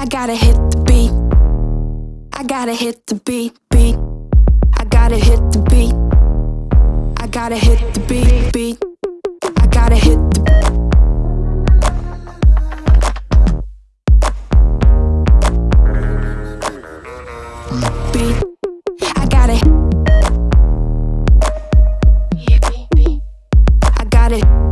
I gotta hit the beat. I gotta hit the beat, beat. I gotta hit the beat. I gotta hit the beat, beat. I gotta hit the beat. I gotta I gotta